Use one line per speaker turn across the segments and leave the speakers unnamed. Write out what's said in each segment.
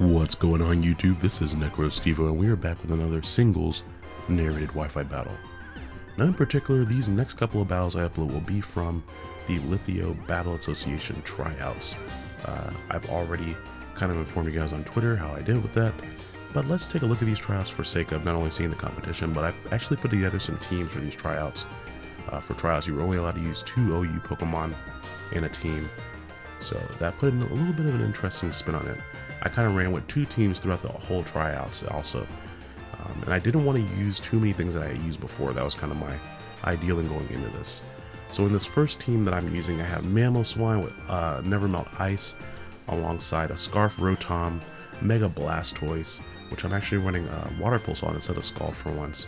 What's going on YouTube? This is NecroStevo and we are back with another singles narrated Wi-Fi battle. Now in particular, these next couple of battles I upload will be from the Lithio Battle Association tryouts. Uh, I've already kind of informed you guys on Twitter how I did with that, but let's take a look at these tryouts for sake of not only seeing the competition, but I've actually put together some teams for these tryouts. Uh, for tryouts, you were only allowed to use two OU Pokemon in a team, so that put in a little bit of an interesting spin on it. I kind of ran with two teams throughout the whole tryouts also. Um, and I didn't want to use too many things that I had used before. That was kind of my ideal in going into this. So in this first team that I'm using, I have Mamoswine with uh, Nevermelt Ice alongside a Scarf Rotom, Mega Blastoise, which I'm actually running uh, Water Pulse on instead of Scald for once.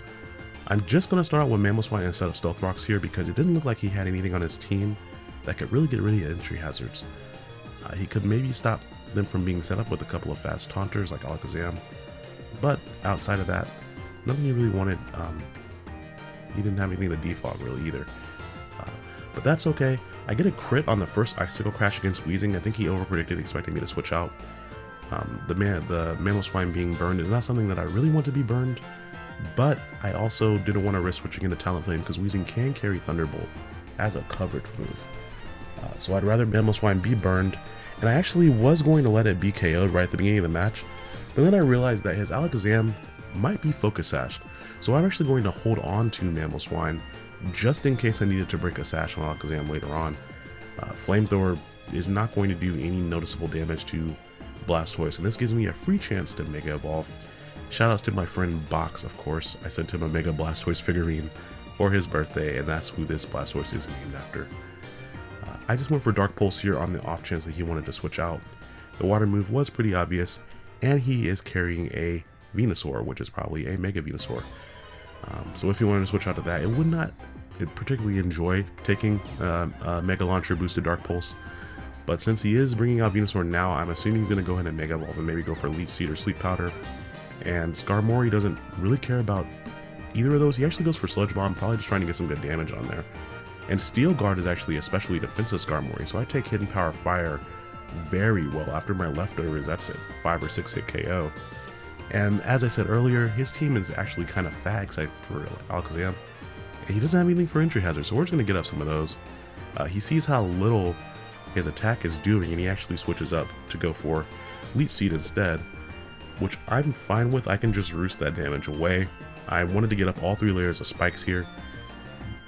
I'm just going to start out with Mamoswine instead of Stealth Rocks here because it didn't look like he had anything on his team that could really get rid of entry hazards. Uh, he could maybe stop them from being set up with a couple of fast taunters like Alakazam. But outside of that, nothing you really wanted. Um, he didn't have anything to defog really either. Uh, but that's okay. I get a crit on the first Icicle Crash against Weezing. I think he overpredicted expecting me to switch out. Um, the man, the Mamoswine being burned is not something that I really want to be burned, but I also didn't want to risk switching into Talonflame because Weezing can carry Thunderbolt as a coverage move. Uh, so I'd rather Mamoswine be burned and I actually was going to let it be KO'd right at the beginning of the match, but then I realized that his Alakazam might be Focus Sashed, so I'm actually going to hold on to Mamoswine just in case I needed to break a Sash on Alakazam later on. Uh, Flamethrower is not going to do any noticeable damage to Blastoise, and this gives me a free chance to Mega Evolve. Shoutouts to my friend Box, of course. I sent him a Mega Blastoise figurine for his birthday, and that's who this Blastoise is named after. I just went for Dark Pulse here on the off chance that he wanted to switch out. The water move was pretty obvious, and he is carrying a Venusaur, which is probably a Mega Venusaur. Um, so if he wanted to switch out to that, it would not particularly enjoy taking uh, a Mega Launcher boosted Dark Pulse. But since he is bringing out Venusaur now, I'm assuming he's going to go ahead and Mega Evolve and maybe go for Leech Seed or Sleep Powder. And Skarmory doesn't really care about either of those. He actually goes for Sludge Bomb, probably just trying to get some good damage on there. And Steel Guard is actually especially defensive Skarmory, so I take Hidden Power Fire very well. After my leftovers, that's a 5 or 6 hit KO. And as I said earlier, his team is actually kind of fag except for Alakazam. And he doesn't have anything for entry hazard, so we're just going to get up some of those. Uh, he sees how little his attack is doing, and he actually switches up to go for Leech Seed instead, which I'm fine with. I can just roost that damage away. I wanted to get up all three layers of spikes here,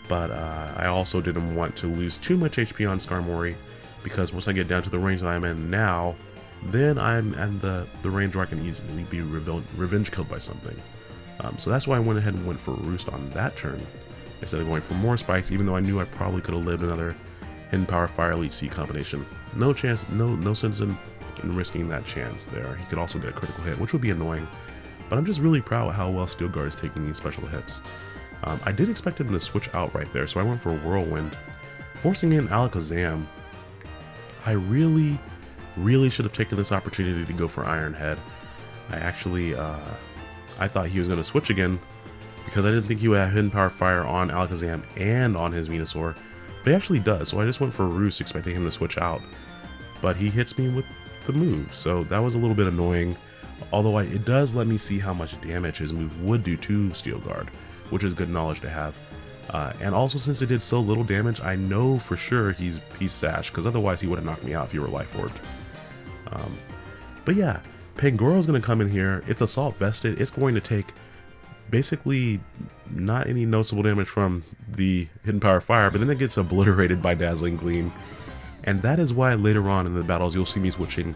but uh, I also didn't want to lose too much HP on Skarmory because once I get down to the range that I'm in now, then I'm at the, the range where I can easily be revenge, killed by something. Um, so that's why I went ahead and went for Roost on that turn instead of going for more spikes, even though I knew I probably could have lived another Hidden Power Fire Leech Seed combination. No chance, no no sense in, in risking that chance there. He could also get a critical hit, which would be annoying. But I'm just really proud of how well Steel Guard is taking these special hits. Um, I did expect him to switch out right there, so I went for Whirlwind. Forcing in Alakazam, I really, really should have taken this opportunity to go for Iron Head. I actually, uh, I thought he was going to switch again, because I didn't think he would have Hidden Power Fire on Alakazam and on his Venusaur, but he actually does, so I just went for Roost expecting him to switch out. But he hits me with the move, so that was a little bit annoying, although I, it does let me see how much damage his move would do to Steel Guard which is good knowledge to have. Uh, and also since it did so little damage, I know for sure he's he's Sash, because otherwise he would have knocked me out if he were Life Orbed. Um, but yeah, Pangoro's going to come in here. It's Assault Vested. It's going to take basically not any noticeable damage from the Hidden Power Fire, but then it gets obliterated by Dazzling Gleam. And that is why later on in the battles you'll see me switching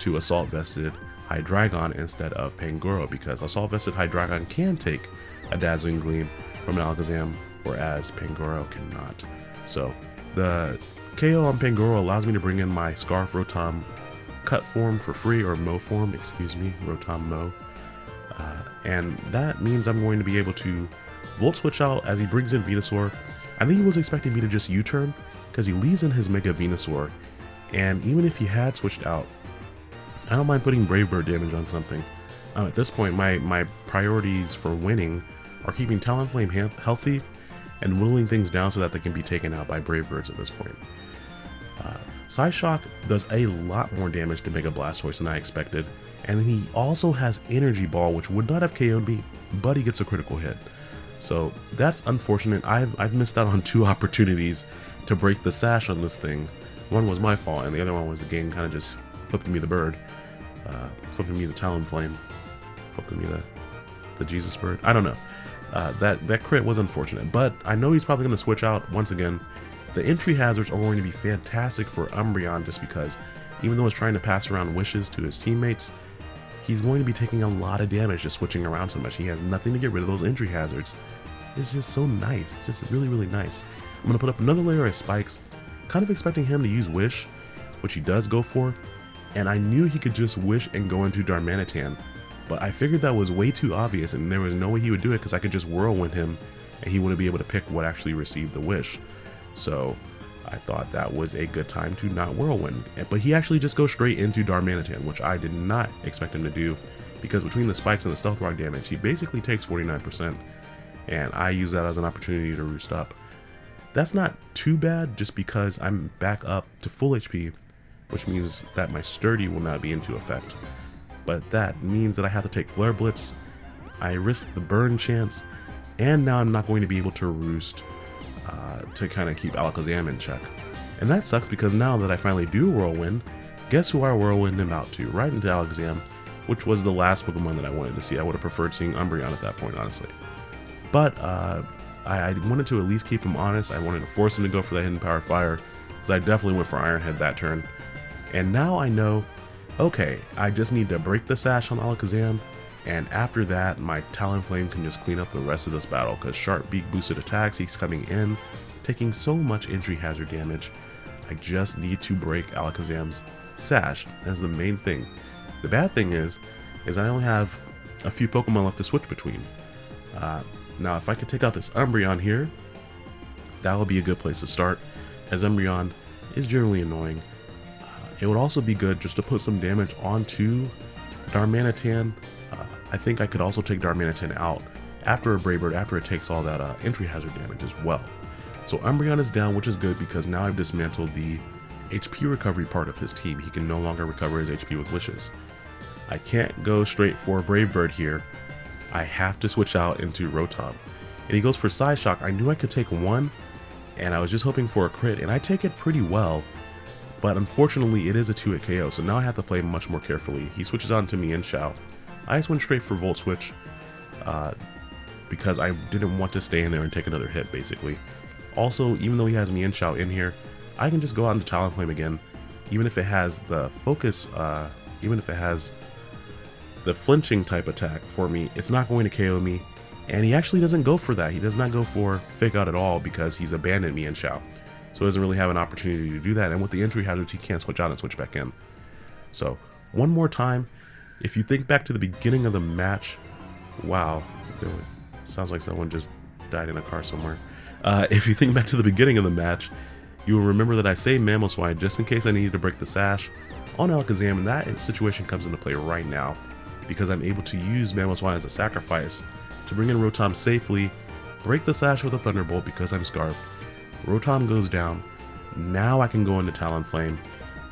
to Assault Vested Hydreigon instead of Pangoro, because Assault Vested Hydreigon can take a Dazzling Gleam from an Alakazam, whereas Pangoro cannot. So the KO on Pangoro allows me to bring in my Scarf Rotom cut form for free, or Mow form, excuse me, Rotom Mow. Uh, and that means I'm going to be able to Volt Switch out as he brings in Venusaur. I think he was expecting me to just U-turn, because he leaves in his Mega Venusaur, and even if he had switched out, I don't mind putting Brave Bird damage on something. Uh, at this point, my, my priorities for winning are keeping Talonflame healthy and whittling things down so that they can be taken out by Brave Birds at this point. Uh, Psyshock does a lot more damage to Mega Blastoise than I expected, And then he also has Energy Ball, which would not have KO'd me, but he gets a critical hit. So that's unfortunate. I've, I've missed out on two opportunities to break the sash on this thing. One was my fault, and the other one was the game kind of just flipping me the bird. Uh, flipping me the Talonflame. Flipping me the, the Jesus bird. I don't know. Uh, that, that crit was unfortunate, but I know he's probably going to switch out once again. The entry hazards are going to be fantastic for Umbreon just because even though he's trying to pass around wishes to his teammates, he's going to be taking a lot of damage just switching around so much. He has nothing to get rid of those entry hazards. It's just so nice, just really, really nice. I'm going to put up another layer of spikes, kind of expecting him to use Wish, which he does go for, and I knew he could just Wish and go into Darmanitan, but I figured that was way too obvious and there was no way he would do it because I could just Whirlwind him and he wouldn't be able to pick what actually received the Wish. So I thought that was a good time to not Whirlwind. But he actually just goes straight into Darmanitan, which I did not expect him to do, because between the spikes and the Stealth Rock damage, he basically takes 49%, and I use that as an opportunity to roost up. That's not too bad, just because I'm back up to full HP, which means that my Sturdy will not be into effect. But that means that I have to take Flare Blitz, I risk the burn chance, and now I'm not going to be able to roost uh, to kind of keep Alakazam in check. And that sucks because now that I finally do Whirlwind, guess who I Whirlwind him out to? Right into Alakazam, which was the last Pokemon that I wanted to see. I would have preferred seeing Umbreon at that point, honestly. But uh, I, I, wanted to at least keep him honest. I wanted to force him to go for that Hidden Power Fire, because I definitely went for Iron Head that turn. And now I know, okay, I just need to break the Sash on Alakazam, and after that, my Talonflame can just clean up the rest of this battle, because Sharp Beak boosted attacks, he's coming in, taking so much entry hazard damage. I just need to break Alakazam's Sash, that's the main thing. The bad thing is, is I only have a few Pokemon left to switch between. Uh, now, if I could take out this Umbreon here, that would be a good place to start, as Umbreon is generally annoying. Uh, it would also be good just to put some damage onto Darmanitan I think I could also take Darmanitan out after a Brave Bird after it takes all that uh, entry hazard damage as well. So Umbreon is down, which is good because now I've dismantled the HP recovery part of his team. He can no longer recover his HP with wishes. I can't go straight for Brave Bird here. I have to switch out into Rotom. And he goes for Psy Shock. I knew I could take one, and I was just hoping for a crit, and I take it pretty well. But unfortunately, it is a 2-hit KO, so now I have to play much more carefully. He switches on to Mienshao. I just went straight for Volt Switch uh, because I didn't want to stay in there and take another hit, basically. Also, even though he has Mienshao in here, I can just go out into Talonflame again, even if it has the focus, uh, even if it has the flinching type attack for me, it's not going to KO me, and he actually doesn't go for that. He does not go for Fake Out at all because he's abandoned Mienshao. So he doesn't really have an opportunity to do that, and with the entry hazard, he can't switch out and switch back in. So, one more time, if you think back to the beginning of the match, wow, was, sounds like someone just died in a car somewhere. Uh, if you think back to the beginning of the match, you will remember that I saved Mamoswine just in case I needed to break the sash on Alakazam, and that situation comes into play right now because I'm able to use Mamoswine as a sacrifice to bring in Rotom safely, break the sash with a Thunderbolt because I'm Scarfed. Rotom goes down. Now I can go into Talonflame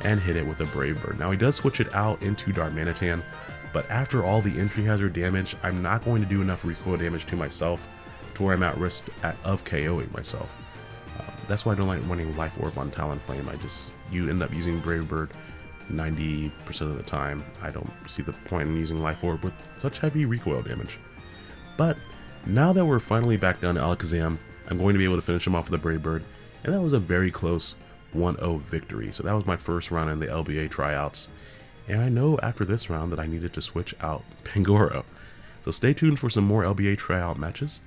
and hit it with a Brave Bird. Now he does switch it out into Darmanitan, but after all the entry hazard damage, I'm not going to do enough recoil damage to myself to where I'm at risk at, of KOing myself. Um, that's why I don't like running Life Orb on Talonflame. I just, you end up using Brave Bird 90% of the time. I don't see the point in using Life Orb with such heavy recoil damage. But now that we're finally back down to Alakazam, I'm going to be able to finish him off with a Brave Bird, and that was a very close 1-0 victory. So that was my first round in the LBA tryouts. And I know after this round that I needed to switch out Pangoro. So stay tuned for some more LBA tryout matches.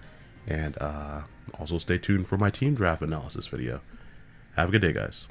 And uh, also stay tuned for my team draft analysis video. Have a good day, guys.